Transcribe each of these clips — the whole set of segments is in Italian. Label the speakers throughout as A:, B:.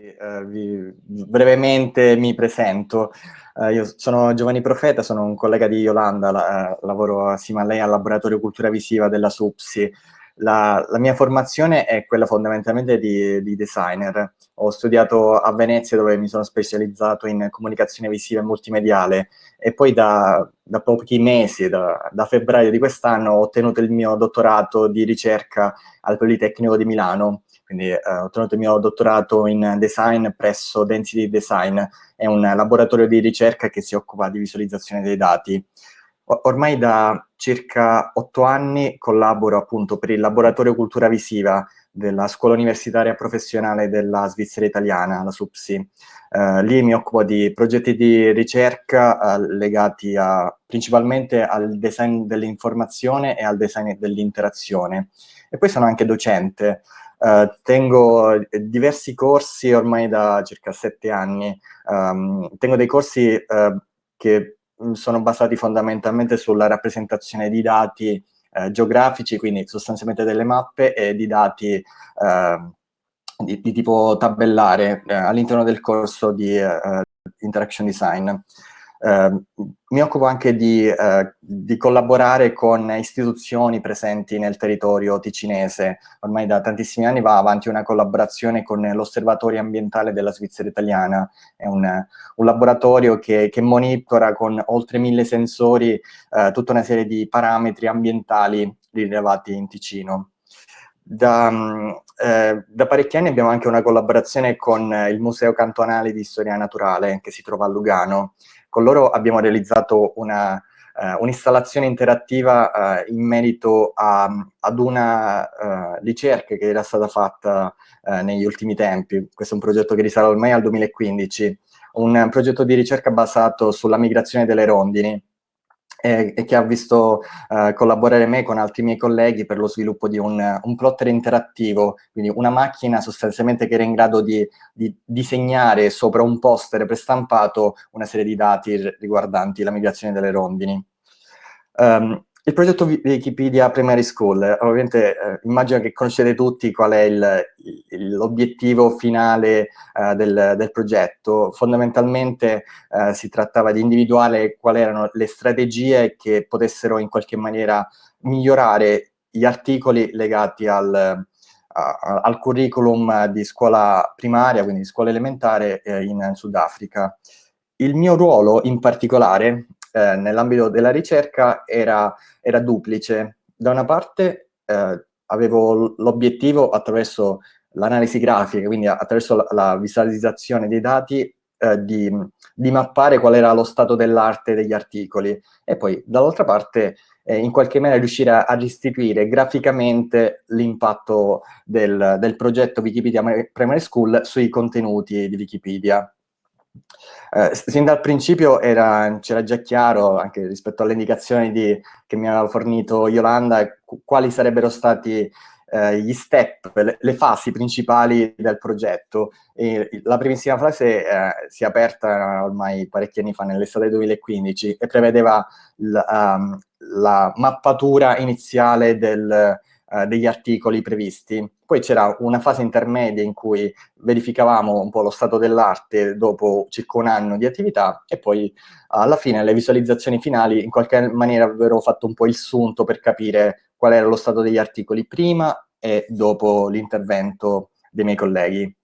A: Eh, vi, brevemente mi presento. Uh, io sono Giovanni Profeta, sono un collega di Yolanda, la, uh, lavoro assieme a lei al Laboratorio Cultura Visiva della SUPSI. La, la mia formazione è quella fondamentalmente di, di, designer. Ho studiato a Venezia dove mi sono specializzato in comunicazione visiva e multimediale e poi da, da pochi mesi, da, da febbraio di quest'anno, ho ottenuto il mio dottorato di ricerca al Politecnico di Milano quindi eh, ho ottenuto il mio dottorato in design presso Density Design, è un laboratorio di ricerca che si occupa di visualizzazione dei dati. Ormai da circa otto anni collaboro appunto per il laboratorio cultura visiva della scuola universitaria professionale della Svizzera italiana, la SUPSI. Uh, lì mi occupo di progetti di ricerca uh, legati a, principalmente al design dell'informazione e al design dell'interazione. E poi sono anche docente. Uh, tengo eh, diversi corsi ormai da circa sette anni. Um, tengo dei corsi uh, che mm, sono basati fondamentalmente sulla rappresentazione di dati uh, geografici, quindi sostanzialmente delle mappe e di dati ehm, di, di, tipo tabellare all'interno del corso di Interaction Design. Uh, mi occupo anche di, uh, di, collaborare con istituzioni presenti nel territorio ticinese. Ormai da tantissimi anni va avanti una collaborazione con l'Osservatorio Ambientale della Svizzera Italiana. È un, un laboratorio che, che, monitora con oltre mille sensori uh, tutta una serie di parametri ambientali rilevati in Ticino. Da, eh, da, parecchi anni abbiamo anche una collaborazione con il Museo Cantonale di Storia Naturale che si trova a Lugano con loro abbiamo realizzato un'installazione uh, un interattiva uh, in merito a, ad una uh, ricerca che era stata fatta negli ultimi tempi. Questo è un progetto che risale ormai al 2015, un progetto di ricerca basato sulla migrazione delle rondini e, e che ha visto uh, collaborare me con altri miei colleghi per lo sviluppo di un, un, plotter interattivo, quindi una macchina sostanzialmente che era in grado di, di disegnare sopra un poster prestampato una serie di dati riguardanti la migrazione delle rondini. Um, il progetto Wikipedia Primary School, ovviamente eh, immagino che conoscete tutti qual è l'obiettivo finale eh, del, del, progetto. Fondamentalmente eh, si trattava di individuare quali erano le strategie che potessero in qualche maniera migliorare gli articoli legati al, a, al curriculum di scuola primaria, quindi di scuola elementare eh, in Sudafrica. Il mio ruolo in particolare eh, nell'ambito della ricerca era, era, duplice. Da una parte eh, avevo l'obiettivo attraverso l'analisi grafica, quindi attraverso la, la visualizzazione dei dati, eh, di, di, mappare qual era lo stato dell'arte degli articoli e poi dall'altra parte eh, in qualche maniera riuscire a, a restituire graficamente l'impatto del, del progetto Wikipedia Primary School sui contenuti di Wikipedia. Eh, sin dal principio c'era già chiaro, anche rispetto alle indicazioni di, che mi aveva fornito Yolanda, quali sarebbero stati eh, gli step, le, le, fasi principali del progetto. E la primissima fase eh, si è aperta ormai parecchi anni fa, nell'estate 2015, e prevedeva la, um, la mappatura iniziale del, uh, degli articoli previsti. Poi c'era una fase intermedia in cui verificavamo un po' lo stato dell'arte dopo circa un anno di attività e poi alla fine le visualizzazioni finali in qualche maniera avevano fatto un po' il sunto per capire qual era lo stato degli articoli prima e dopo l'intervento dei miei colleghi.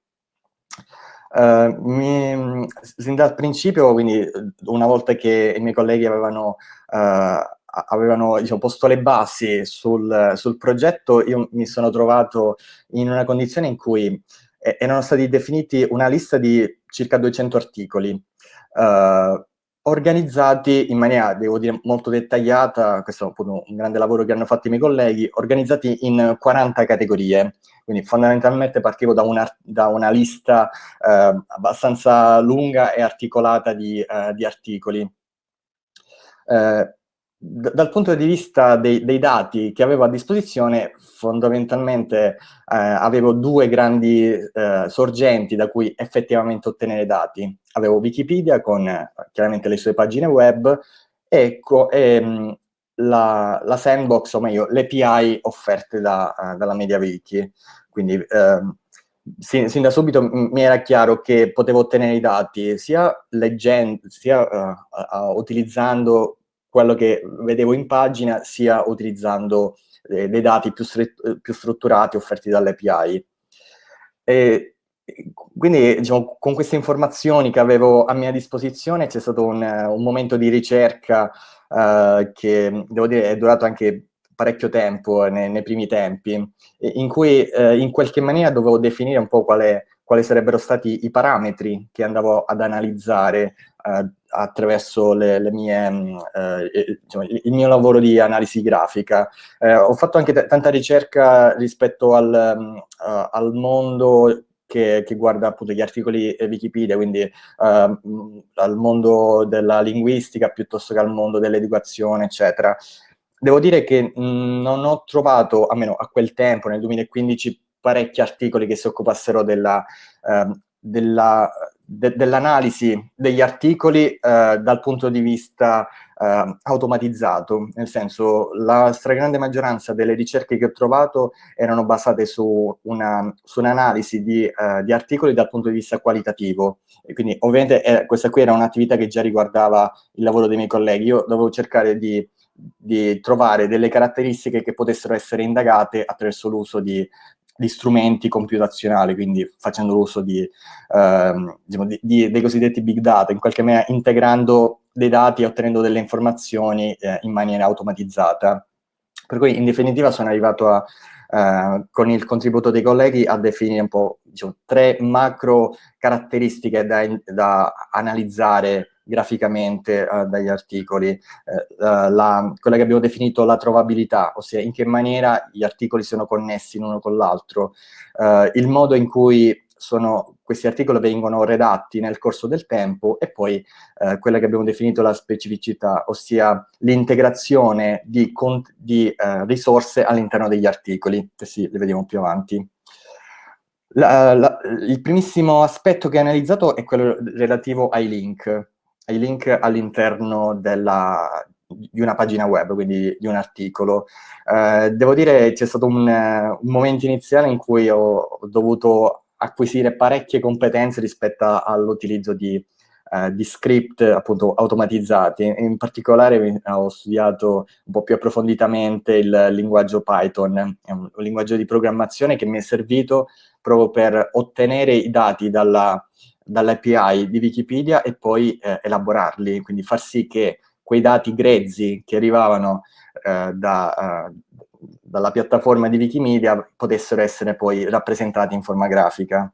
A: Uh, mi, sin dal principio, quindi una volta che i miei colleghi avevano uh, avevano diciamo, posto le basi sul, sul, progetto, io mi sono trovato in una condizione in cui erano stati definiti una lista di circa 200 articoli, eh, organizzati in maniera, devo dire, molto dettagliata, questo è appunto un grande lavoro che hanno fatto i miei colleghi, organizzati in 40 categorie, quindi fondamentalmente partivo da una, da una lista eh, abbastanza lunga e articolata di, eh, di articoli. Eh, dal punto di vista dei, dei, dati che avevo a disposizione, fondamentalmente eh, avevo due grandi eh, sorgenti da cui effettivamente ottenere dati. Avevo Wikipedia con eh, chiaramente le sue pagine web e, e mh, la, la, sandbox, o meglio, le API offerte da, uh, dalla MediaWiki. Quindi ehm, sin, sin, da subito mi era chiaro che potevo ottenere i dati sia leggendo, sia uh, uh, utilizzando quello che vedevo in pagina, sia utilizzando eh, dei dati più, più, strutturati offerti dall'API. Quindi diciamo, con queste informazioni che avevo a mia disposizione c'è stato un, un, momento di ricerca uh, che devo dire è durato anche parecchio tempo nei, nei primi tempi, in cui eh, in qualche maniera dovevo definire un po' quali sarebbero stati i parametri che andavo ad analizzare eh, attraverso le, le mie, mm, eh, diciamo, il mio lavoro di analisi grafica. Eh, ho fatto anche tanta ricerca rispetto al, uh, al mondo che, che, guarda appunto gli articoli Wikipedia, quindi uh, al mondo della linguistica piuttosto che al mondo dell'educazione, eccetera. Devo dire che mh, non ho trovato, almeno a quel tempo, nel 2015, parecchi articoli che si occupassero della, uh, della de dell'analisi degli articoli eh, dal punto di vista eh, automatizzato, nel senso la stragrande maggioranza delle ricerche che ho trovato erano basate su un'analisi un di, eh, di, articoli dal punto di vista qualitativo, e quindi ovviamente eh, questa qui era un'attività che già riguardava il lavoro dei miei colleghi, io dovevo cercare di di trovare delle caratteristiche che potessero essere indagate attraverso l'uso di di strumenti computazionali, quindi facendo uso di, ehm, diciamo, di, di, dei cosiddetti big data, in qualche maniera integrando dei dati e ottenendo delle informazioni eh, in maniera automatizzata. Per cui in definitiva sono arrivato a, eh, con il contributo dei colleghi a definire un po' diciamo, tre macro caratteristiche da, da analizzare graficamente uh, dagli articoli, uh, la, quella che abbiamo definito la trovabilità, ossia in che maniera gli articoli sono connessi l'uno con l'altro, uh, il modo in cui sono, questi articoli vengono redatti nel corso del tempo e poi eh, quella che abbiamo definito la specificità, ossia l'integrazione di, di eh, risorse all'interno degli articoli, questi li vediamo più avanti. La, la, il primissimo aspetto che ho analizzato è quello relativo ai link ai link all'interno di una pagina web, quindi di un articolo. Eh, devo dire c'è stato un, un, momento iniziale in cui ho, dovuto acquisire parecchie competenze rispetto all'utilizzo di, eh, di, script appunto automatizzati. In particolare ho studiato un po' più approfonditamente il linguaggio Python, un linguaggio di programmazione che mi è servito proprio per ottenere i dati dalla dall'API di Wikipedia e poi eh, elaborarli, quindi far sì che quei dati grezzi che arrivavano eh, da, uh, dalla piattaforma di Wikimedia potessero essere poi rappresentati in forma grafica.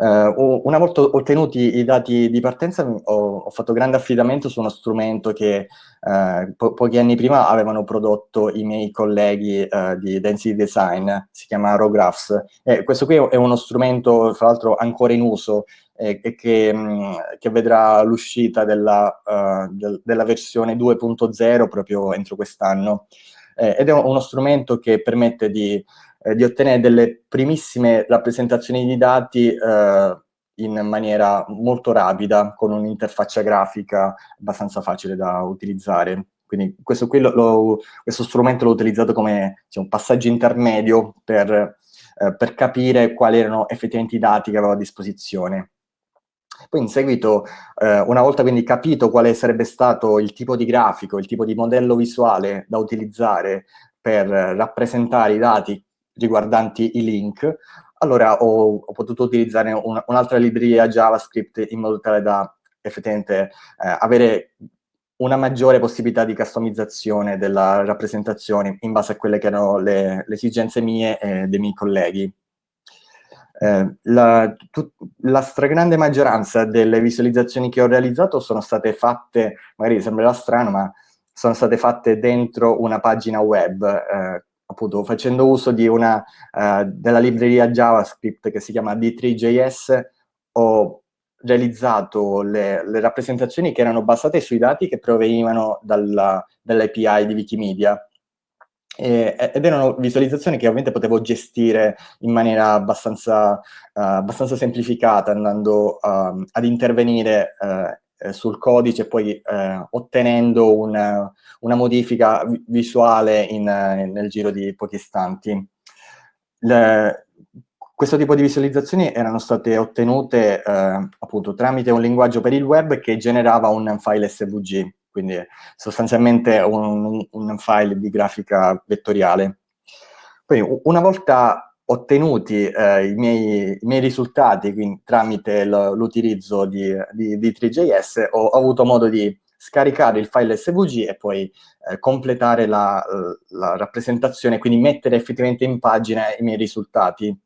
A: Uh, una volta ottenuti i dati di partenza ho, ho fatto grande affidamento su uno strumento che uh, po pochi anni prima avevano prodotto i miei colleghi uh, di Density Design, si chiama RowGraphs. E questo qui è uno strumento, tra l'altro, ancora in uso e, e che, mh, mm, che, vedrà l'uscita della, del, della, versione 2.0 proprio entro quest'anno. Eh, ed è uno strumento che permette di eh, di ottenere delle primissime rappresentazioni di dati eh, in maniera molto rapida, con un'interfaccia grafica abbastanza facile da utilizzare. Quindi questo, lo, lo, questo strumento l'ho utilizzato come diciamo, passaggio intermedio per, eh, per capire quali erano effettivamente i dati che avevo a disposizione. Poi in seguito, eh, una volta quindi capito quale sarebbe stato il tipo di grafico, il tipo di modello visuale da utilizzare per rappresentare i dati riguardanti i link, allora ho, ho potuto utilizzare un'altra un libreria JavaScript in modo tale da effettivamente eh, avere una maggiore possibilità di customizzazione della rappresentazione in base a quelle che erano le, le esigenze mie e dei miei colleghi. Eh, la, tut, la, stragrande maggioranza delle visualizzazioni che ho realizzato sono state fatte, magari sembrerà strano, ma sono state fatte dentro una pagina web, eh, appunto facendo uso una, uh, della libreria JavaScript che si chiama D3JS, ho realizzato le, le, rappresentazioni che erano basate sui dati che provenivano dall'API di Wikimedia. Ed erano visualizzazioni che ovviamente potevo gestire in maniera abbastanza, uh, abbastanza semplificata, andando uh, ad intervenire uh, eh, sul codice poi eh, ottenendo una, una modifica visuale in, nel giro di pochi istanti. Le, questo tipo di visualizzazioni erano state ottenute eh, appunto tramite un linguaggio per il web che generava un file SVG, quindi sostanzialmente un, un file di grafica vettoriale. Poi una volta ottenuti eh, i, miei, i, miei, risultati quindi, tramite l'utilizzo di, di, di 3JS ho, avuto modo di scaricare il file SVG e poi eh, completare la, la rappresentazione, quindi mettere effettivamente in pagina i miei risultati.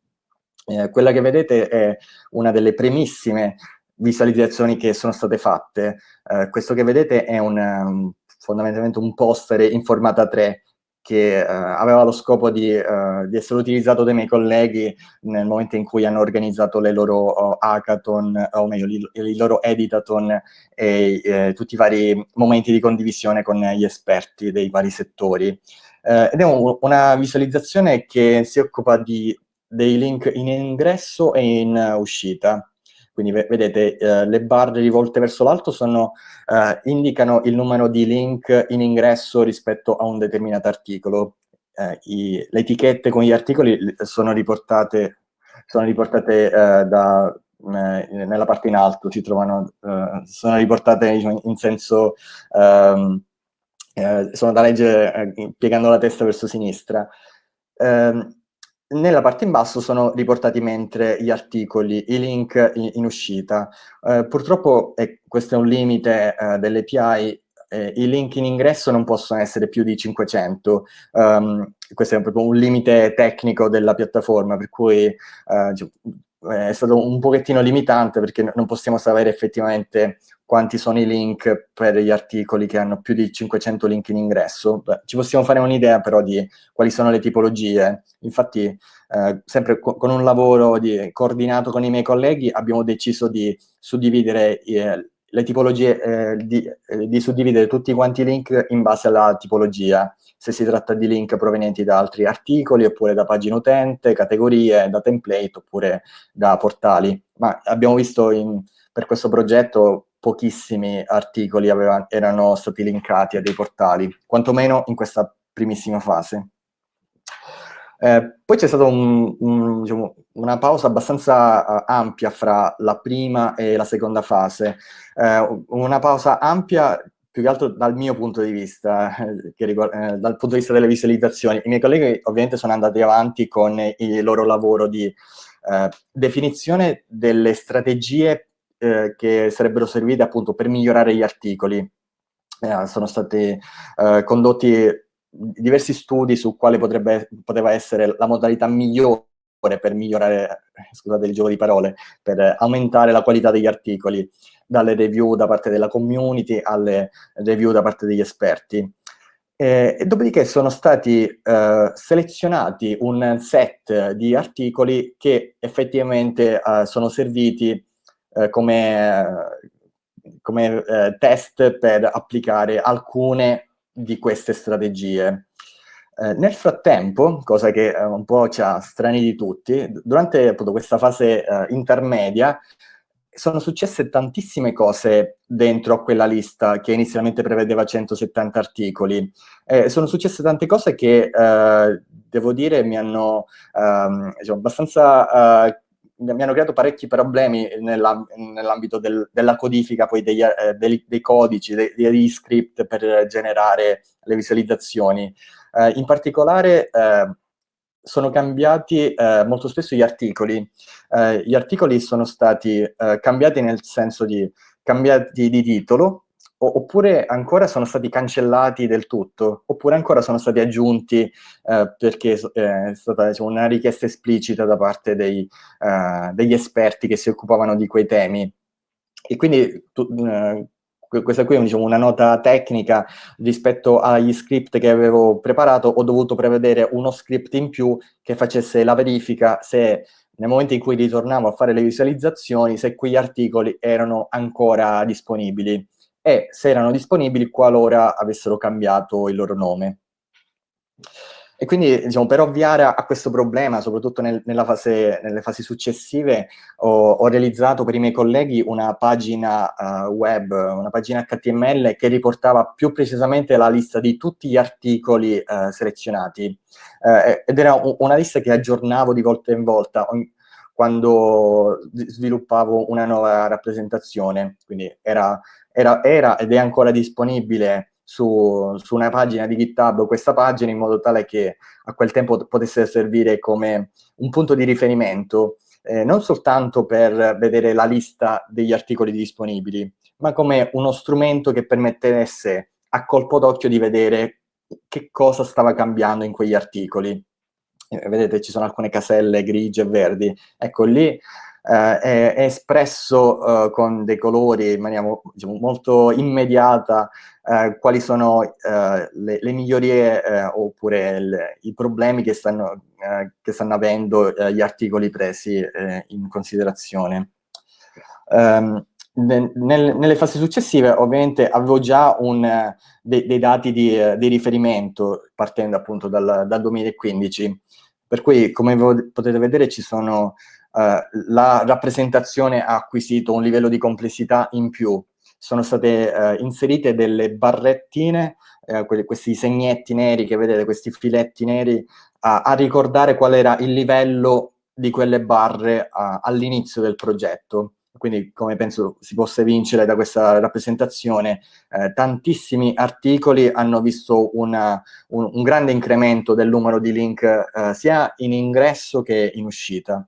A: Eh, quella che vedete è una delle primissime visualizzazioni che sono state fatte. Eh, questo che vedete è un, um, fondamentalmente un poster in formata 3 che uh, aveva lo scopo di, uh, di, essere utilizzato dai miei colleghi nel momento in cui hanno organizzato le loro uh, hackathon, o meglio, i, loro editathon e eh, tutti i vari momenti di condivisione con gli esperti dei vari settori. ed è un, una visualizzazione che si occupa di dei link in ingresso e in uscita. Quindi vedete uh, le barre rivolte verso l'alto uh, indicano il numero di link in ingresso rispetto a un determinato articolo. I, le etichette con gli articoli sono riportate, sono riportate da, nella parte in alto, trovano, sono riportate diciamo, in senso, um, sono da leggere piegando la testa verso sinistra. Um, nella parte in basso sono riportati mentre gli articoli, i link in, in uscita. Eh, purtroppo eh, questo è un limite eh, dell'API, eh, i link in ingresso non possono essere più di 500. Um, ehm, questo è proprio un limite tecnico della piattaforma, per cui eh, è stato un pochettino limitante perché non possiamo sapere effettivamente quanti sono i link per gli articoli che hanno più di 500 link in ingresso. Ci possiamo fare un'idea però di quali sono le tipologie. Infatti, eh, sempre co con un lavoro di, coordinato con i miei colleghi, abbiamo deciso di suddividere eh, le tipologie, eh, di, eh, di, suddividere tutti quanti i link in base alla tipologia, se si tratta di link provenienti da altri articoli, oppure da pagine utente, categorie, da template, oppure da portali. Ma abbiamo visto in, per questo progetto pochissimi articoli aveva, erano stati linkati a dei portali, quantomeno in questa primissima fase. Eh, poi c'è stata un, un, diciamo, una pausa abbastanza uh, ampia fra la prima e la seconda fase, eh, una pausa ampia più che altro dal mio punto di vista, eh, riguarda, eh, dal punto di vista delle visualizzazioni. I miei colleghi ovviamente sono andati avanti con il loro lavoro di definizione delle strategie che sarebbero servite appunto per migliorare gli articoli. Sono stati condotti diversi studi su quale potrebbe, poteva essere la modalità migliore per migliorare, scusate il gioco di parole, per aumentare la qualità degli articoli, dalle review da parte della community alle review da parte degli esperti. Eh, e dopodiché sono stati eh, selezionati un set di articoli che effettivamente eh, sono serviti eh, come, come eh, test per applicare alcune di queste strategie. Eh, nel frattempo, cosa che eh, un po' ci ha strani di tutti, durante appunto, questa fase eh, intermedia sono successe tantissime cose dentro a quella lista che inizialmente prevedeva 170 articoli. Eh, sono successe tante cose che, eh, devo dire, mi hanno ehm, diciamo, abbastanza eh, mi hanno creato parecchi problemi nell'ambito del, della codifica poi degli, eh, dei, dei, codici, dei, degli script per generare le visualizzazioni. Eh, in particolare eh, sono cambiati eh, molto spesso gli articoli. Eh, gli articoli sono stati eh, cambiati nel senso di cambiati di titolo, oppure ancora sono stati cancellati del tutto, oppure ancora sono stati aggiunti eh, perché eh, è stata diciamo, una richiesta esplicita da parte dei, eh, degli esperti che si occupavano di quei temi. E quindi tu, eh, questa qui è diciamo, una nota tecnica rispetto agli script che avevo preparato, ho dovuto prevedere uno script in più che facesse la verifica se nel momento in cui ritornavo a fare le visualizzazioni, se quegli articoli erano ancora disponibili e se erano disponibili qualora avessero cambiato il loro nome. E quindi, diciamo, per ovviare a, questo problema, soprattutto nel, fase, nelle fasi successive, ho, ho, realizzato per i miei colleghi una pagina uh, web, una pagina HTML che riportava più precisamente la lista di tutti gli articoli uh, selezionati. Uh, ed era una lista che aggiornavo di volta in volta. Quando sviluppavo una nuova rappresentazione, quindi era, era, era ed è ancora disponibile su, su, una pagina di GitHub questa pagina in modo tale che a quel tempo potesse servire come un punto di riferimento eh, non soltanto per vedere la lista degli articoli disponibili, ma come uno strumento che permettesse a colpo d'occhio di vedere che cosa stava cambiando in quegli articoli. Eh, vedete, ci sono alcune caselle grigie e verdi. Ecco, lì eh, è, è, espresso eh, con dei colori in maniera diciamo, molto immediata eh, quali sono eh, le, le, migliorie eh, oppure il, i problemi che stanno, che stanno avendo gli articoli presi in considerazione. Um, nel, nelle fasi successive ovviamente avevo già un, de, dei dati di, di, riferimento partendo appunto dal, dal, 2015, per cui come potete vedere ci sono, uh, la rappresentazione ha acquisito un livello di complessità in più, sono state uh, inserite delle barrettine, uh, questi segnetti neri che vedete, questi filetti neri, a ricordare qual era il livello di quelle barre all'inizio del progetto quindi come penso si possa vincere da questa rappresentazione, eh, tantissimi articoli hanno visto una, un, un, grande incremento del numero di link eh, sia in ingresso che in uscita.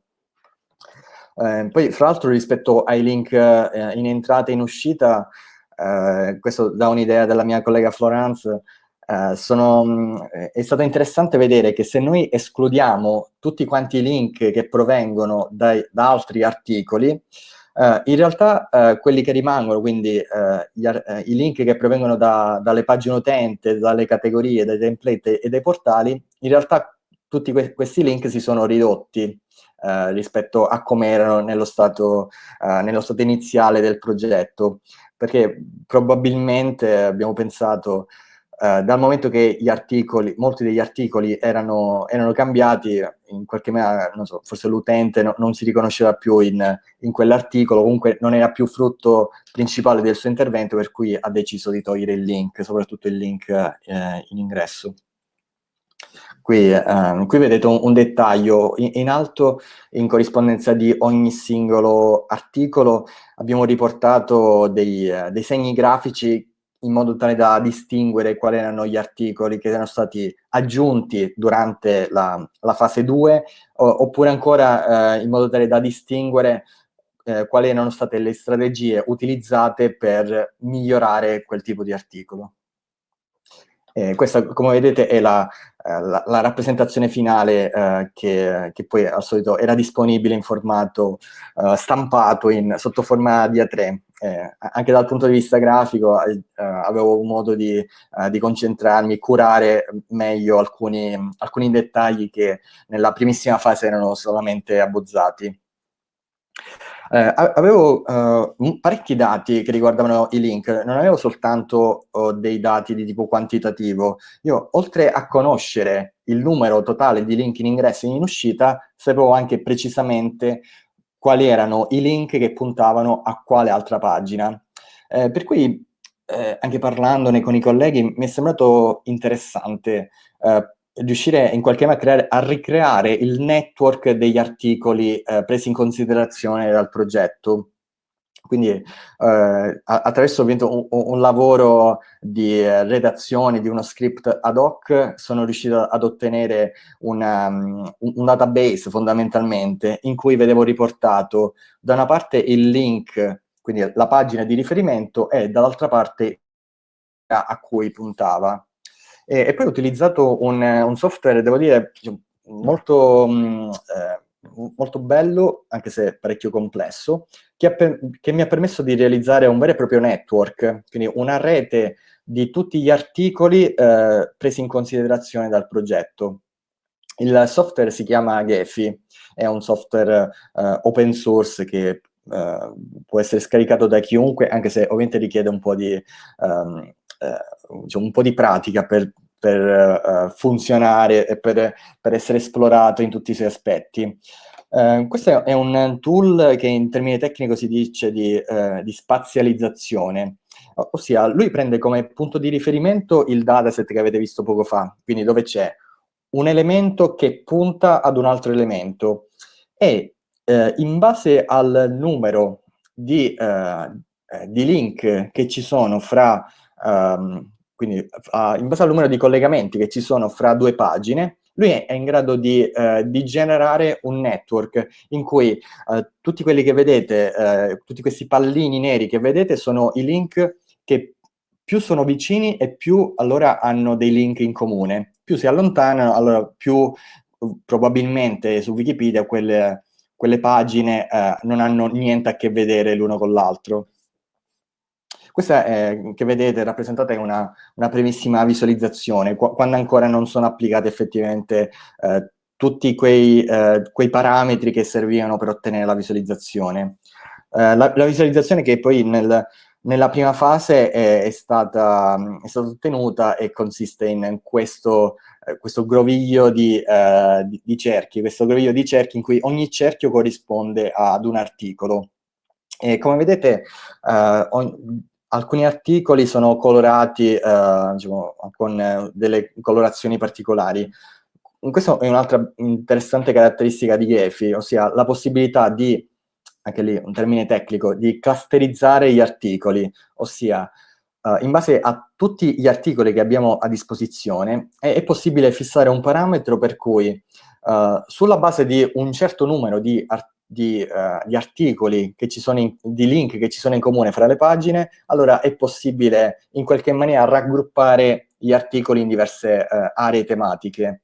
A: Eh, poi, fra l'altro, rispetto ai link eh, in entrata e in uscita, eh, questo dà un'idea della mia collega Florence, Uh, sono, è stato interessante vedere che se noi escludiamo tutti quanti i link che provengono dai, da altri articoli, Uh, in realtà uh, quelli che rimangono, quindi uh, i link che provengono da, dalle pagine utente, dalle categorie, dai template e dai portali, in realtà tutti que questi link si sono ridotti rispetto a come erano nello stato, nello stato iniziale del progetto, perché probabilmente abbiamo pensato Uh, dal momento che articoli, molti degli articoli erano, erano cambiati, in qualche maniera, non so, forse l'utente no, non si riconosceva più in, in quell'articolo, comunque non era più frutto principale del suo intervento, per cui ha deciso di togliere il link, soprattutto il link eh, in ingresso. Qui, eh, qui vedete un, un dettaglio, in, in, alto, in corrispondenza di ogni singolo articolo, abbiamo riportato dei, eh, dei segni grafici in modo tale da distinguere quali erano gli articoli che erano stati aggiunti durante la, la fase 2, o, oppure ancora eh, in modo tale da distinguere eh, quali erano state le strategie utilizzate per migliorare quel tipo di articolo. Eh, questa, come vedete, è la, eh, la, la rappresentazione finale eh, che, che, poi al solito era disponibile in formato eh, stampato in, sotto forma di A3. Eh, anche dal punto di vista grafico eh, avevo modo di, di, concentrarmi, curare meglio alcuni, alcuni dettagli che nella primissima fase erano solamente abbozzati. Eh, avevo uh, parecchi dati che riguardavano i link, non avevo soltanto uh, dei dati di tipo quantitativo. Io, oltre a conoscere il numero totale di link in ingresso e in uscita, sapevo anche precisamente quali erano i link che puntavano a quale altra pagina. Eh, per cui, eh, anche parlandone con i colleghi, mi è sembrato interessante eh, riuscire in qualche modo a, creare, a ricreare il network degli articoli eh, presi in considerazione dal progetto. Quindi eh, attraverso un, un, lavoro di redazione di uno script ad hoc sono riuscito ad ottenere una, um, un database fondamentalmente in cui vedevo riportato da una parte il link, quindi la pagina di riferimento e dall'altra parte a cui puntava. E, e poi ho utilizzato un, un, software, devo dire, molto, mh, mm, eh, molto bello, anche se parecchio complesso, che, che, mi ha permesso di realizzare un vero e proprio network, quindi una rete di tutti gli articoli eh, presi in considerazione dal progetto. Il software si chiama Gephi, è un software eh, open source che Uh, può essere scaricato da chiunque, anche se ovviamente richiede un po' di, um, diciamo, un po' di pratica per, per uh, funzionare e per, per, essere esplorato in tutti i suoi aspetti. questo è un tool che in termini tecnico si dice di, di spazializzazione, ossia lui prende come punto di riferimento il dataset che avete visto poco fa, quindi dove c'è un elemento che punta ad un altro elemento e eh, in base al numero di, eh di, link che ci sono fra, ehm, quindi uh, in base al numero di collegamenti che ci sono fra due pagine, lui è in grado di, eh, di generare un network in cui eh, tutti quelli che vedete, eh, tutti questi pallini neri che vedete sono i link che più sono vicini e più allora hanno dei link in comune. Più si allontanano, allora più probabilmente su Wikipedia quelle, quelle pagine non hanno niente a che vedere l'uno con l'altro. Questa è, che vedete rappresentata è una, una primissima visualizzazione, qu quando ancora non sono applicate effettivamente eh, tutti quei, eh, quei, parametri che servivano per ottenere la visualizzazione. Eh, la, la, visualizzazione che poi nel, nella prima fase è, è, stata, è, stata, ottenuta e consiste in, questo, eh, questo, groviglio di, eh, di, di, cerchi, questo groviglio di cerchi in cui ogni cerchio corrisponde ad un articolo. E come vedete, eh, alcuni articoli sono colorati eh, diciamo, con eh, delle colorazioni particolari. Questa è un'altra interessante caratteristica di Gefi, ossia la possibilità di, anche lì un termine tecnico, di clusterizzare gli articoli, ossia uh, in base a tutti gli articoli che abbiamo a disposizione è, è possibile fissare un parametro per cui uh, sulla base di un certo numero di articoli di, uh, di, articoli, che ci sono in, di link che ci sono in comune fra le pagine, allora è possibile in qualche maniera raggruppare gli articoli in diverse uh, aree tematiche.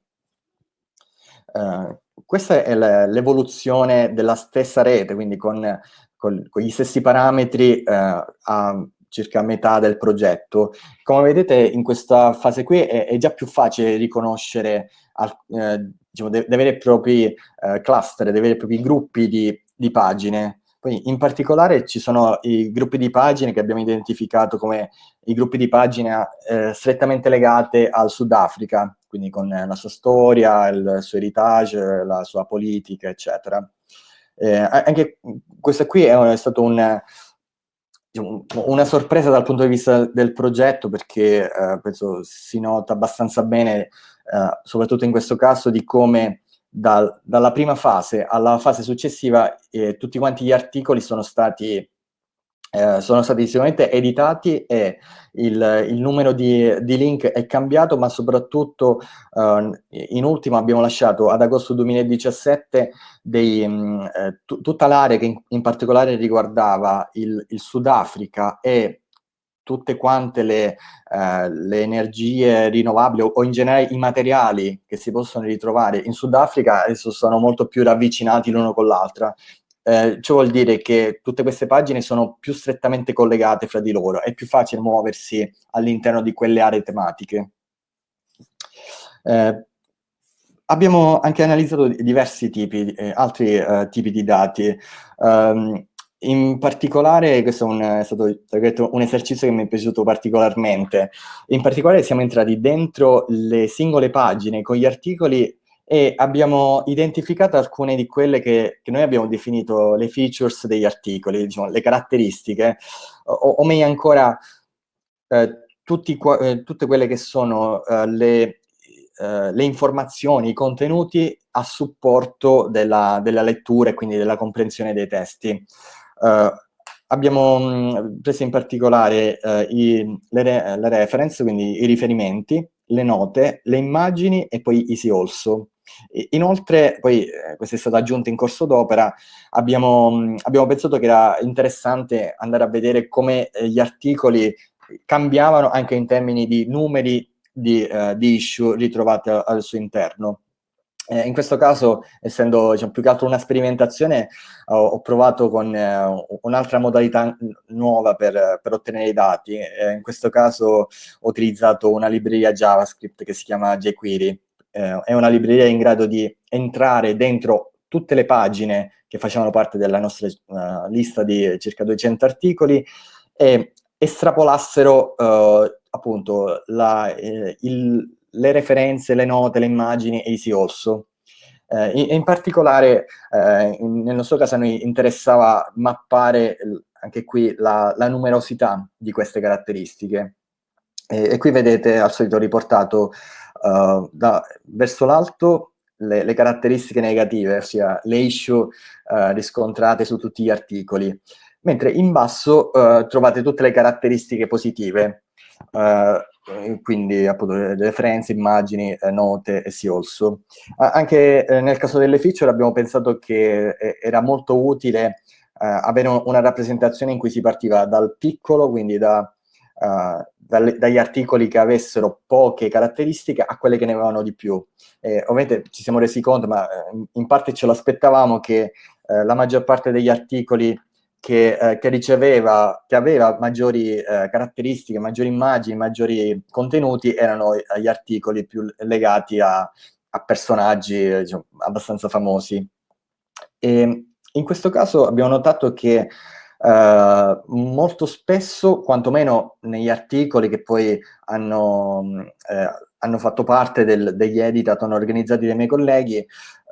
A: Uh, questa è l'evoluzione della stessa rete, quindi con, con, con gli stessi parametri a circa metà del progetto. Come vedete in questa fase qui è, è già più facile riconoscere al, eh, diciamo, dei, veri e propri eh, cluster, dei veri e propri gruppi di, di, pagine. Poi in particolare ci sono i gruppi di pagine che abbiamo identificato come i gruppi di pagine eh, strettamente legate al Sudafrica, quindi con la sua storia, il suo heritage, la sua politica, eccetera. Eh, anche questo qui è, è stato un diciamo, una sorpresa dal punto di vista del progetto perché eh, penso si nota abbastanza bene, eh, soprattutto in questo caso, di come dal, dalla prima fase alla fase successiva eh, tutti quanti gli articoli sono stati eh, sono stati sicuramente editati e il, il numero di, di, link è cambiato, ma soprattutto eh, in ultimo abbiamo lasciato ad agosto 2017 dei, mh, mm, eh, tutta l'area che in, in, particolare riguardava il, il Sudafrica e tutte quante le, eh, le, energie rinnovabili o, o, in generale i materiali che si possono ritrovare in Sudafrica adesso sono molto più ravvicinati l'uno con l'altra eh, ciò vuol dire che tutte queste pagine sono più strettamente collegate fra di loro, è più facile muoversi all'interno di quelle aree tematiche. Eh, abbiamo anche analizzato diversi tipi, eh, altri eh, tipi di dati. Um, in particolare, questo è, un, è stato detto, un esercizio che mi è piaciuto particolarmente. In particolare siamo entrati dentro le singole pagine con gli articoli e abbiamo identificato alcune di quelle che, che noi abbiamo definito le features degli articoli, diciamo, le caratteristiche, o, o meglio ancora eh, tutti, eh, tutte quelle che sono eh, le, eh, le, informazioni, i contenuti a supporto della, della, lettura e quindi della comprensione dei testi. Eh, abbiamo mh, mm, preso in particolare eh, i, le, re, le reference, quindi i riferimenti, le note, le immagini e poi easy also. Inoltre, poi eh, questo è stato aggiunto in corso d'opera, abbiamo, abbiamo, pensato che era interessante andare a vedere come eh, gli articoli cambiavano anche in termini di numeri di, uh, di issue ritrovati al, al suo interno. Eh, in questo caso, essendo diciamo, più che altro una sperimentazione, ho, ho provato con eh, un'altra modalità nuova per, per, ottenere i dati. Eh, in questo caso ho utilizzato una libreria JavaScript che si chiama jQuery, eh, è una libreria in grado di entrare dentro tutte le pagine che facevano parte della nostra uh, lista di circa 200 articoli e estrapolassero uh, appunto la, il, le referenze, le note, le immagini e i si also. Eh, in, in, particolare, eh, in, nel nostro caso a noi interessava mappare anche qui la, la numerosità di queste caratteristiche. E, e, qui vedete al solito riportato uh, da, verso l'alto le, le, caratteristiche negative, ossia le issue eh, riscontrate su tutti gli articoli, mentre in basso eh, trovate tutte le caratteristiche positive, eh, quindi appunto referenze, immagini, eh, note e sì also. anche eh, nel caso delle feature abbiamo pensato che era molto utile avere una rappresentazione in cui si partiva dal piccolo, quindi da dalle, dagli articoli che avessero poche caratteristiche a quelle che ne avevano di più. Eh, ovviamente ci siamo resi conto, ma eh, in parte ce l'aspettavamo, che eh, la maggior parte degli articoli che, eh, che, riceveva, che aveva maggiori eh, caratteristiche, maggiori immagini, maggiori contenuti, erano gli articoli più legati a, a personaggi diciamo, abbastanza famosi. E in questo caso abbiamo notato che Uh, molto spesso, quantomeno negli articoli che poi hanno, eh, hanno fatto parte del, degli editat organizzati dai miei colleghi,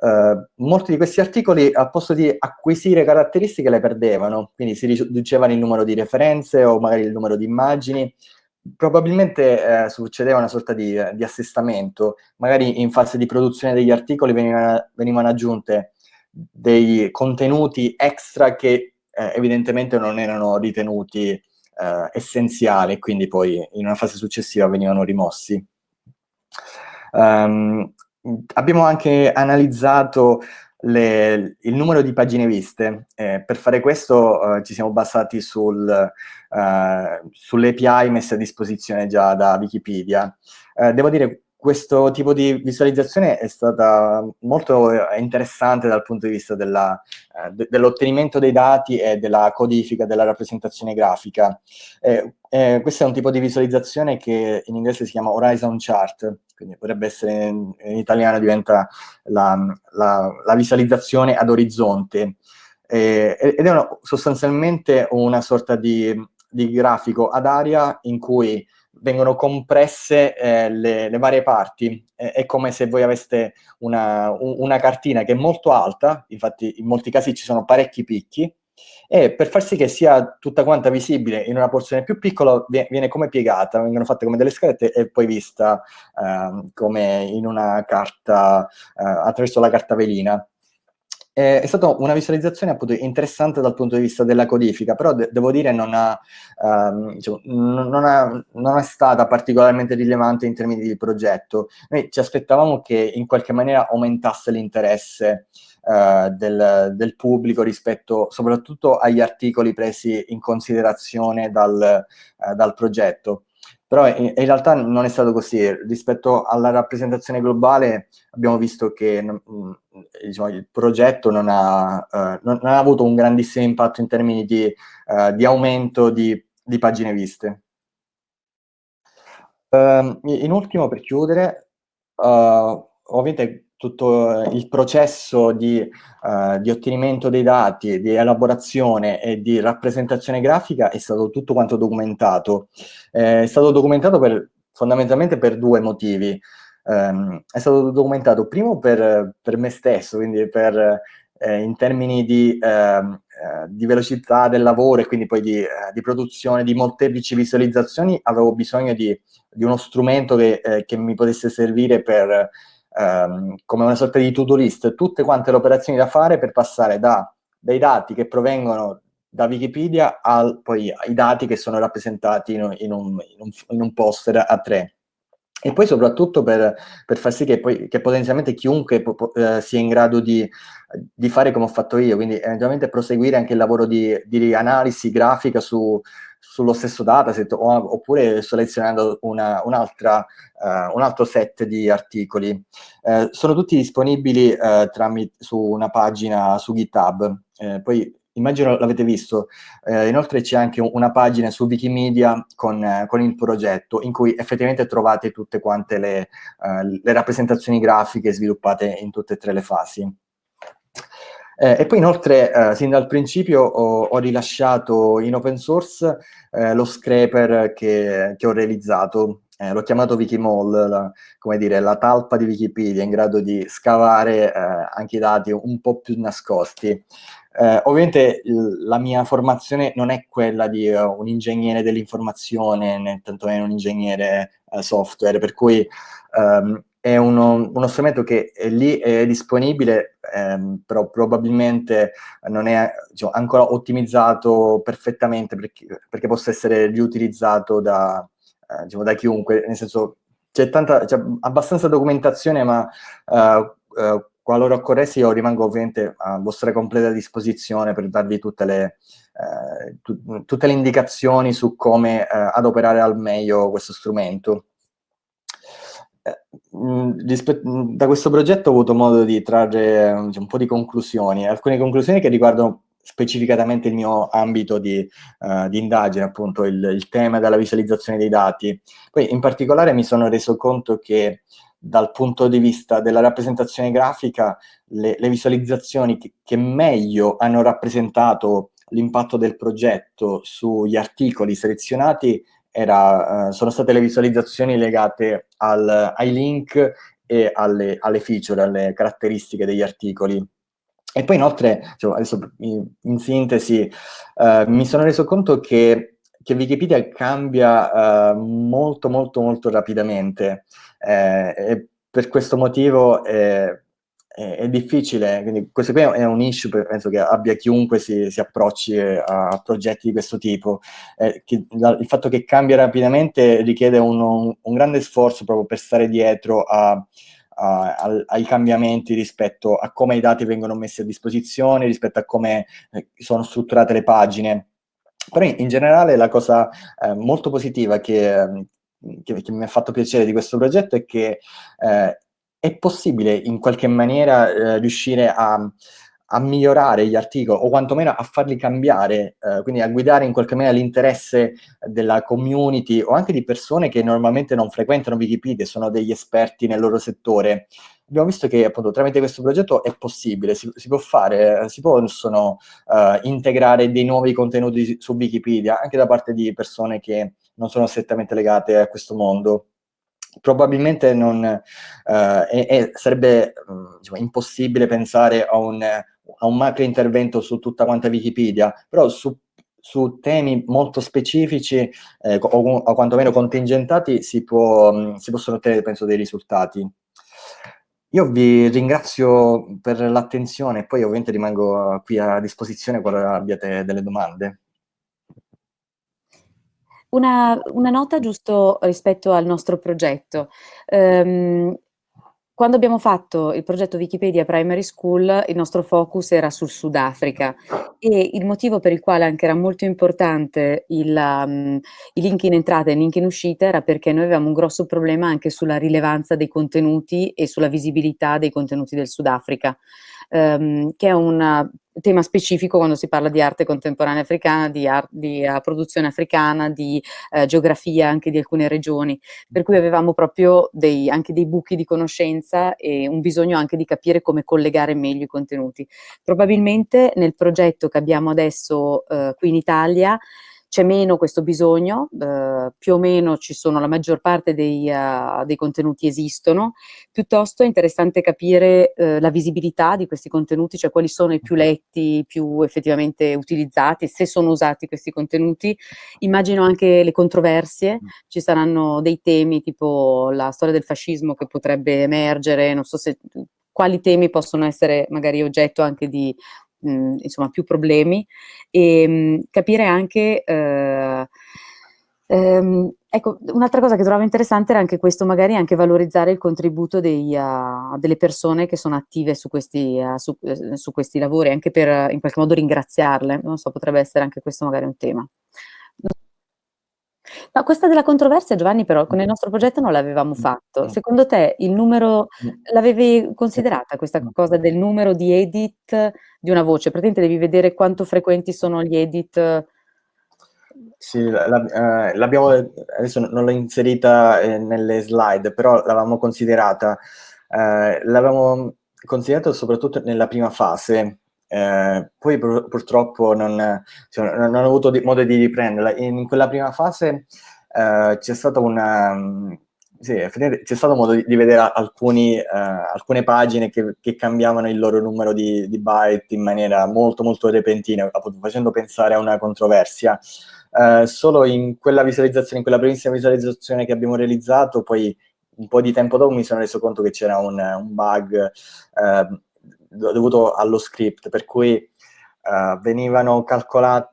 A: uh, molti di questi articoli al posto di acquisire caratteristiche le perdevano, quindi si riduceva il numero di referenze o magari il numero di immagini, probabilmente eh, succedeva una sorta di, di, assestamento, magari in fase di produzione degli articoli venivano, venivano aggiunte dei contenuti extra che eh, evidentemente non erano ritenuti eh, essenziali, quindi poi in una fase successiva venivano rimossi. Um, abbiamo anche analizzato le, il numero di pagine viste. Eh, per fare questo eh, ci siamo basati sul, eh, sulle API a disposizione già da Wikipedia. Eh, devo dire, questo tipo di visualizzazione è stata molto eh, interessante dal punto di vista eh, de, dell'ottenimento dei dati e della codifica della rappresentazione grafica. Eh, eh, questo è un tipo di visualizzazione che in inglese si chiama Horizon Chart, quindi potrebbe essere in, in italiano diventa la, la, la, visualizzazione ad orizzonte. Eh, ed è una, sostanzialmente una sorta di, di grafico ad aria in cui vengono compresse eh, le, le, varie parti. Eh, è come se voi aveste una, una, cartina che è molto alta, infatti in molti casi ci sono parecchi picchi, e per far sì che sia tutta quanta visibile in una porzione più piccola viene come piegata, vengono fatte come delle scalette e poi vista eh, come in una carta, eh, attraverso la carta velina. Eh, è stata una visualizzazione appunto interessante dal punto di vista della codifica, però de devo dire non, ha, um, diciamo, non, ha, non, è stata particolarmente rilevante in termini di progetto. Noi ci aspettavamo che in qualche maniera aumentasse l'interesse uh, del, del, pubblico rispetto soprattutto agli articoli presi in considerazione dal, uh, dal progetto. Però in, in, realtà non è stato così. Rispetto alla rappresentazione globale abbiamo visto che mm, diciamo, il progetto non ha, uh, non, ha, avuto un grandissimo impatto in termini di, uh, di aumento di, di, pagine viste. Uh, in ultimo, per chiudere, ovviamente tutto il processo di, uh, di, ottenimento dei dati, di elaborazione e di rappresentazione grafica è stato tutto quanto documentato. Eh, è stato documentato per, fondamentalmente per due motivi. Um, è stato documentato primo per, per me stesso, quindi per, eh, in termini di, ehm, eh, di, velocità del lavoro e quindi poi di, eh, di, produzione di molteplici visualizzazioni, avevo bisogno di, di uno strumento che, eh, che mi potesse servire per ehm, come una sorta di to-do list, tutte quante le operazioni da fare per passare da, dai dati che provengono da Wikipedia al, poi ai dati che sono rappresentati in, in, un, in, un, in un, poster a tre. E poi soprattutto per, per far sì che, poi, che potenzialmente chiunque eh, sia in grado di, di, fare come ho fatto io, quindi eventualmente proseguire anche il lavoro di, di analisi grafica su, sullo stesso dataset o, oppure selezionando una, un, uh, un, altro set di articoli. Uh, sono tutti disponibili uh, tramite, su una pagina su GitHub. poi immagino l'avete visto, inoltre c'è anche una pagina su Wikimedia con, con, il progetto in cui effettivamente trovate tutte quante le, le rappresentazioni grafiche sviluppate in tutte e tre le fasi. Eh, e poi inoltre, eh, sin dal principio, ho, ho, rilasciato in open source eh, lo scraper che, che ho realizzato. Eh, l'ho chiamato Wikimall, la, come dire, la talpa di Wikipedia, in grado di scavare eh, anche i dati un po' più nascosti. Eh, ovviamente la mia formazione non è quella di uh, un ingegnere dell'informazione, né tantomeno un ingegnere uh, software, per cui um, è uno, uno, strumento che è lì, è disponibile, ehm, però probabilmente non è diciamo, ancora ottimizzato perfettamente perché, perché, possa essere riutilizzato da, eh, diciamo, da chiunque, nel senso c'è abbastanza documentazione, ma eh, eh, qualora occorresse io rimango ovviamente a vostra completa disposizione per darvi tutte le, eh, tu, tutte le indicazioni su come eh, adoperare al meglio questo strumento. Eh, da questo progetto ho avuto modo di trarre un po' di conclusioni, alcune conclusioni che riguardano specificatamente il mio ambito di, uh, di indagine, appunto il, il, tema della visualizzazione dei dati. Poi in particolare mi sono reso conto che dal punto di vista della rappresentazione grafica le, le visualizzazioni che, che meglio hanno rappresentato l'impatto del progetto sugli articoli selezionati era, uh, sono state le visualizzazioni legate al, ai link e alle, alle, feature, alle caratteristiche degli articoli. E poi inoltre, cioè, adesso in, in sintesi, uh, mi sono reso conto che, che Wikipedia cambia uh, molto molto molto rapidamente eh, e per questo motivo eh, è, è, difficile, quindi questo qui è un issue, penso che abbia chiunque si, si approcci a progetti di questo tipo. Eh, che, il fatto che cambia rapidamente richiede un, un, un, grande sforzo proprio per stare dietro a, a, a, ai cambiamenti rispetto a come i dati vengono messi a disposizione, rispetto a come eh, sono strutturate le pagine. Però in, in generale la cosa eh, molto positiva che, che, che, mi ha fatto piacere di questo progetto è che eh, è possibile in qualche maniera eh, riuscire a, a, migliorare gli articoli o quantomeno a farli cambiare, eh, quindi a guidare in qualche maniera l'interesse della community o anche di persone che normalmente non frequentano Wikipedia, sono degli esperti nel loro settore. Abbiamo visto che appunto tramite questo progetto è possibile, si, si può fare, si possono uh, integrare dei nuovi contenuti su Wikipedia anche da parte di persone che non sono strettamente legate a questo mondo probabilmente non, eh, è, sarebbe diciamo, impossibile pensare a un, a un, macro intervento su tutta quanta Wikipedia, però su, su temi molto specifici eh, o, o, quantomeno contingentati si, può, si possono ottenere, penso, dei risultati. Io vi ringrazio per l'attenzione e poi ovviamente rimango qui a disposizione qualora abbiate delle domande.
B: Una, una, nota giusto rispetto al nostro progetto. Um, quando abbiamo fatto il progetto Wikipedia Primary School, il nostro focus era sul Sudafrica e il motivo per il quale anche era molto importante il, um, i link in entrata e i link in uscita era perché noi avevamo un grosso problema anche sulla rilevanza dei contenuti e sulla visibilità dei contenuti del Sudafrica ehm, che è un tema specifico quando si parla di arte contemporanea africana, di, di uh, produzione africana, di uh, geografia anche di alcune regioni, per cui avevamo proprio dei, anche dei buchi di conoscenza e un bisogno anche di capire come collegare meglio i contenuti. Probabilmente nel progetto che abbiamo adesso uh, qui in Italia c'è meno questo bisogno, eh, più o meno ci sono, la maggior parte dei, uh, dei contenuti esistono, piuttosto è interessante capire uh, la visibilità di questi contenuti, cioè quali sono i più letti, più effettivamente utilizzati, se sono usati questi contenuti. Immagino anche le controversie, mm. ci saranno dei temi tipo la storia del fascismo che potrebbe emergere, non so se quali temi possono essere magari oggetto anche di mh, insomma, più problemi e mh, capire anche... Eh, ehm, ecco, un'altra cosa che trovavo interessante era anche questo, magari anche valorizzare il contributo dei, uh, delle persone che sono attive su questi, uh, su, uh, su questi lavori, anche per in qualche modo ringraziarle, non so, potrebbe essere anche questo magari un tema. No, questa della controversia Giovanni però con il nostro progetto non l'avevamo fatto. Secondo te il numero l'avevi considerata questa cosa del numero di edit di una voce? Praticamente devi vedere quanto frequenti sono gli edit
A: sì, la, eh, l'abbiamo, adesso non l'ho inserita eh, nelle slide, però l'avevamo considerata. Eh, l'avevamo considerato soprattutto nella prima fase, eh, poi pur, purtroppo non, cioè, non, ho avuto di, modo di riprenderla. In quella prima fase eh, c'è stata una... Sì, c'è stato modo di, vedere alcuni, eh, alcune pagine che, che, cambiavano il loro numero di, di, byte in maniera molto molto repentina, appunto facendo pensare a una controversia. Eh, solo in quella visualizzazione, in quella primissima visualizzazione che abbiamo realizzato, poi un po' di tempo dopo mi sono reso conto che c'era un, un bug eh, dovuto allo script, per cui Uh, venivano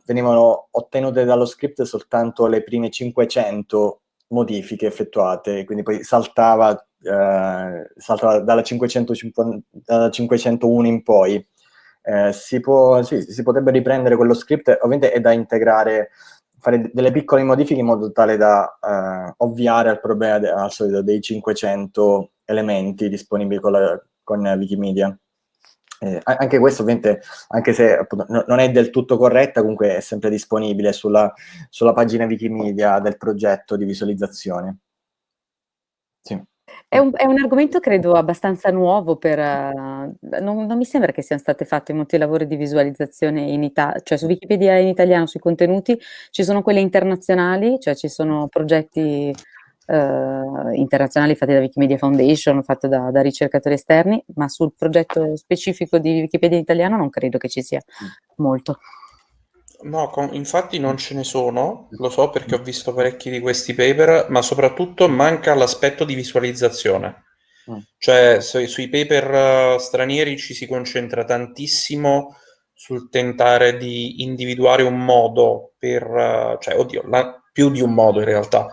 A: venivano ottenute dallo script soltanto le prime 500 modifiche effettuate, quindi poi saltava, uh, saltava dalla, 550, dalla 501 in poi. Uh, si, può, sì, si potrebbe riprendere quello script, ovviamente è da integrare, fare delle piccole modifiche in modo tale da ovviare al problema de, al solito dei 500 elementi disponibili con, la, con Wikimedia. Eh, anche questo ovviamente, anche se appunto, no, non è del tutto corretta, comunque è sempre disponibile sulla, sulla pagina Wikimedia del progetto di visualizzazione.
B: Sì. È un, è un, argomento credo abbastanza nuovo per... Uh, non, non, mi sembra che siano state fatte molti lavori di visualizzazione in Italia, cioè su Wikipedia in italiano sui contenuti, ci sono quelle internazionali, cioè ci sono progetti eh, internazionali fatti da Wikimedia Foundation, fatto da, da, ricercatori esterni, ma sul progetto specifico di Wikipedia italiano non credo che ci sia molto.
C: No, con, infatti non ce ne sono, lo so perché ho visto parecchi di questi paper, ma soprattutto manca l'aspetto di visualizzazione. Mm. Cioè, su, sui paper uh, stranieri ci si concentra tantissimo sul tentare di individuare un modo per, uh, cioè, oddio, la, più di un modo in realtà,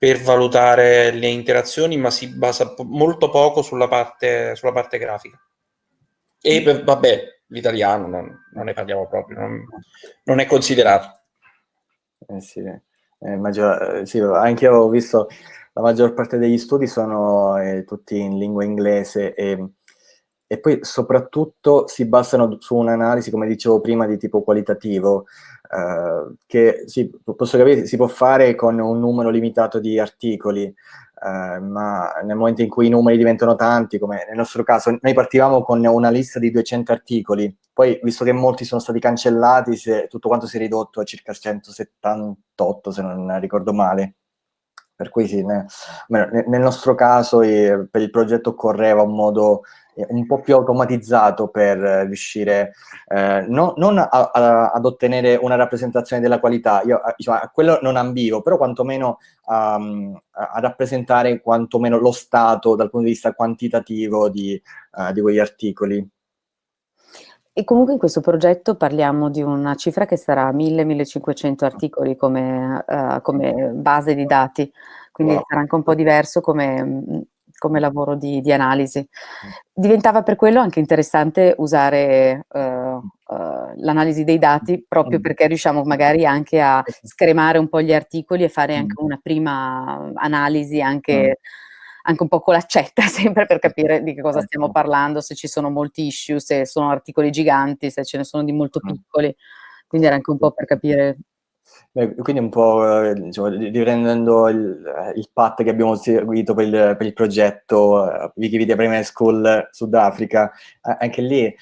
C: per valutare le interazioni, ma si basa molto poco sulla parte, sulla parte grafica. E mm. vabbè, l'italiano non, non, ne parliamo proprio, non, non è considerato.
A: Eh sì, eh, maggior, sì, anche io ho visto la maggior parte degli studi sono eh, tutti in lingua inglese e, e, poi soprattutto si basano su un'analisi, come dicevo prima, di tipo qualitativo, Uh, che sì, posso capire, si può fare con un numero limitato di articoli, uh, ma nel momento in cui i numeri diventano tanti, come nel nostro caso, noi partivamo con una lista di 200 articoli, poi visto che molti sono stati cancellati, se, tutto quanto si è ridotto a circa 178, se non ricordo male. Per cui sì, ne, nel nostro caso eh, per il progetto occorreva un modo un po' più automatizzato per riuscire eh, no, non a, a, ad ottenere una rappresentazione della qualità, io diciamo, a quello non ambivo, però quantomeno um, a, rappresentare quantomeno lo stato dal punto di vista quantitativo di, uh, di quegli articoli.
B: E comunque in questo progetto parliamo di una cifra che sarà 1000-1500 articoli come, uh, come, base di dati, quindi wow. sarà anche un po' diverso come come lavoro di, di, analisi. Diventava per quello anche interessante usare uh, uh, l'analisi dei dati proprio perché riusciamo magari anche a scremare un po' gli articoli e fare anche una prima analisi anche, anche un po' con l'accetta sempre per capire di che cosa stiamo parlando, se ci sono molti issue, se sono articoli giganti, se ce ne sono di molto piccoli. Quindi era anche un po' per capire
A: Beh, quindi un po' diciamo, riprendendo il, il path che abbiamo seguito per il, per il progetto uh, Wikipedia Primary School Sudafrica, eh, anche lì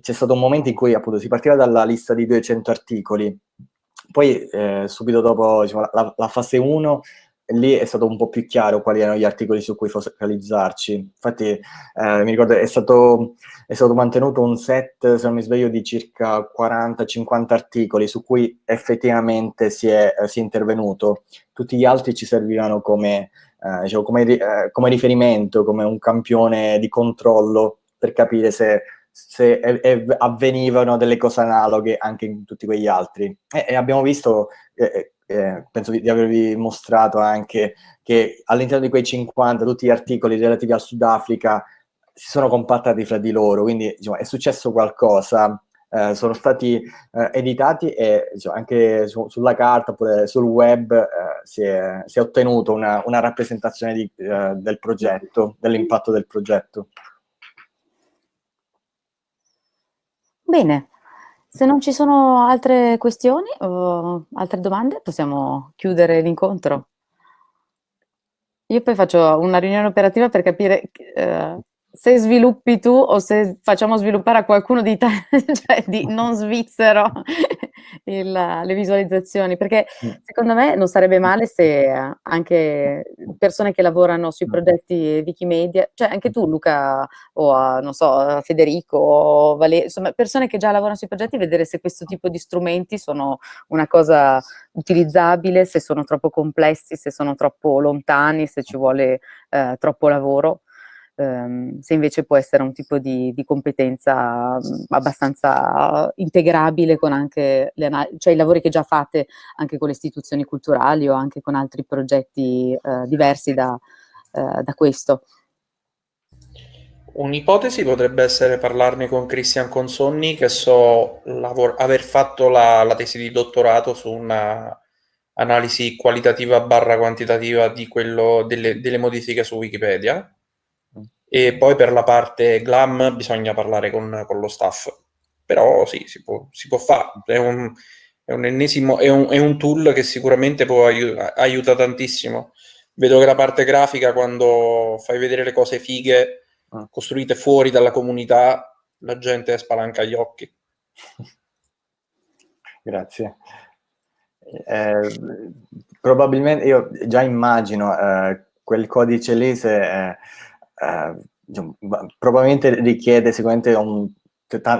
A: c'è stato un momento in cui appunto si partiva dalla lista di 200 articoli, poi eh, subito dopo diciamo, la, la, fase 1 lì è stato un po' più chiaro quali erano gli articoli su cui focalizzarci. Infatti, eh, mi ricordo, è stato, è stato, mantenuto un set, se non mi sbaglio, di circa 40-50 articoli su cui effettivamente si è, eh, si è, intervenuto. Tutti gli altri ci servivano come, eh, diciamo, come, eh, come, riferimento, come un campione di controllo per capire se, se avvenivano delle cose analoghe anche in tutti quegli altri. E, abbiamo visto eh, eh, penso di, di, avervi mostrato anche che all'interno di quei 50 tutti gli articoli relativi al Sudafrica si sono compattati fra di loro, quindi diciamo, è successo qualcosa, eh, sono stati eh, editati e diciamo, anche su, sulla carta oppure sul web eh, si è, si, è, ottenuto una, una rappresentazione di, eh, del progetto, dell'impatto del progetto.
B: Bene, se non ci sono altre questioni o altre domande, possiamo chiudere l'incontro. Io poi faccio una riunione operativa per capire eh, se sviluppi tu o se facciamo sviluppare a qualcuno di, cioè di non svizzero il, le visualizzazioni, perché mm. secondo me non sarebbe male se anche persone che lavorano sui mm. progetti Wikimedia, cioè anche tu Luca o non so, Federico o Valerio, insomma persone che già lavorano sui progetti, vedere se questo tipo di strumenti sono una cosa utilizzabile, se sono troppo complessi, se sono troppo lontani, se ci vuole eh, troppo lavoro ehm, se invece può essere un tipo di, di competenza abbastanza integrabile con anche le cioè i lavori che già fate anche con le istituzioni culturali o anche con altri progetti eh, diversi da, eh, da questo.
C: Un'ipotesi potrebbe essere parlarne con Christian Consonni, che so aver fatto la, la, tesi di dottorato su una analisi qualitativa barra quantitativa delle, delle modifiche su Wikipedia e poi per la parte glam bisogna parlare con, con lo staff. Però sì, si può, si può fare. È un, è un ennesimo, è un, è un, tool che sicuramente può aiuta, aiuta tantissimo. Vedo che la parte grafica, quando fai vedere le cose fighe ah. costruite fuori dalla comunità, la gente spalanca gli occhi.
A: Grazie. Eh, probabilmente io già immagino eh, quel codice lì se eh, eh, probabilmente richiede sicuramente un,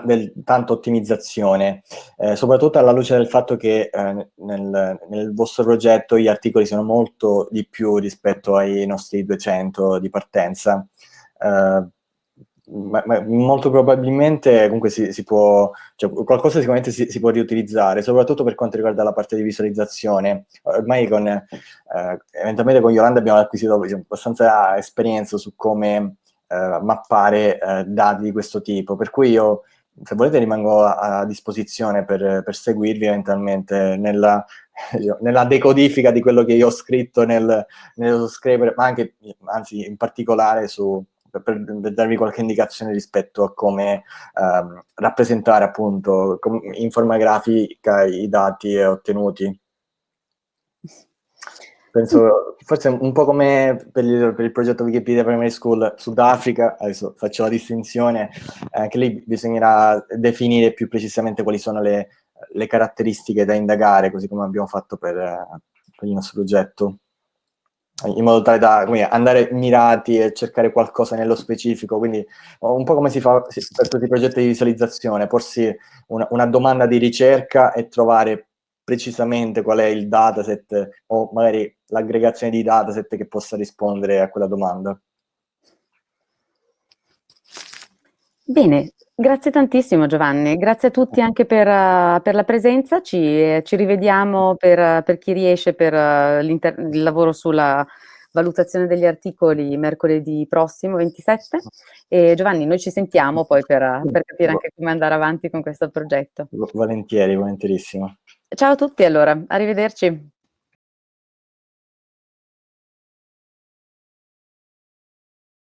A: del, tanta ottimizzazione, eh, soprattutto alla luce del fatto che eh, nel, nel, vostro progetto gli articoli sono molto di più rispetto ai nostri 200 di partenza. Eh, ma, ma molto probabilmente comunque si, si può, cioè, qualcosa sicuramente si, si, può riutilizzare, soprattutto per quanto riguarda la parte di visualizzazione. Ormai con, eh, eventualmente con Yolanda abbiamo acquisito diciamo, abbastanza esperienza su come eh, mappare eh, dati di questo tipo, per cui io se volete rimango a, a disposizione per, per, seguirvi eventualmente nella, nella, decodifica di quello che io ho scritto nel, nello scrivere, ma anche, anzi in particolare su per, per, darvi qualche indicazione rispetto a come ehm, rappresentare appunto in forma grafica i dati ottenuti. Penso, forse un po' come per il, per il progetto Wikipedia Primary School Sudafrica, adesso faccio la distinzione, anche lì bisognerà definire più precisamente quali sono le, le caratteristiche da indagare, così come abbiamo fatto per, per il nostro progetto in modo tale da dire, andare mirati e cercare qualcosa nello specifico, quindi un po' come si fa per tutti i progetti di visualizzazione, porsi una, una domanda di ricerca e trovare precisamente qual è il dataset o magari l'aggregazione di dataset che possa rispondere a quella domanda.
B: Bene, grazie tantissimo Giovanni, grazie a tutti anche per, uh, per la presenza, ci, ci rivediamo per, per, chi riesce per uh, il lavoro sulla valutazione degli articoli mercoledì prossimo 27 e Giovanni noi ci sentiamo poi per, per capire anche come andare avanti con questo progetto.
A: Volentieri, volentierissimo.
B: Ciao a tutti allora, arrivederci.